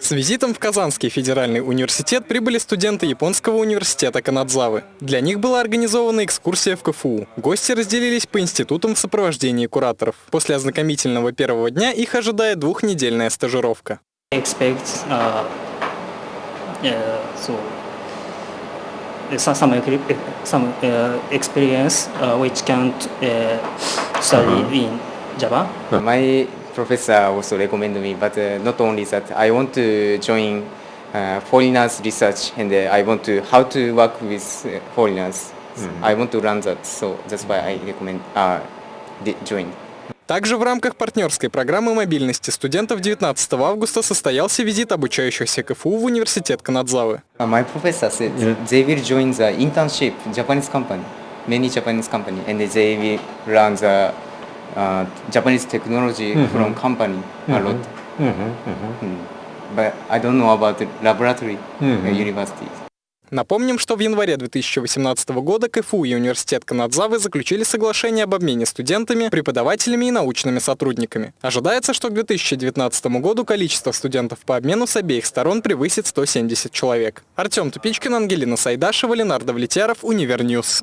С визитом в Казанский федеральный университет прибыли студенты Японского университета Канадзавы. Для них была организована экскурсия в КФУ. Гости разделились по институтам в сопровождении кураторов. После ознакомительного первого дня их ожидает двухнедельная стажировка. expect uh, uh, so uh, some some, equi- some uh, experience uh, which can uh, study in Java. My professor also recommended me, but uh, not only that, I want to join uh, foreigners research and uh, I want to how to work with uh, foreigners. I want to learn that, so that's why I recommend uh, join. Также в рамках партнерской программы мобильности студентов 19 августа состоялся визит обучающихся КФУ в университет Канадзавы. Uh, my professor said they will join the internship Japanese company, many Japanese company, and they will learn the uh, Japanese technology from company a lot. Mm. But I don't know about the laboratory uh, university. Напомним, что в январе 2018 года КФУ и университет Канадзавы заключили соглашение об обмене студентами, преподавателями и научными сотрудниками. Ожидается, что к 2019 году количество студентов по обмену с обеих сторон превысит 170 человек. Артем Тупичкин, Ангелина Сайдашева, Ленар Давлетьяров, Univer News.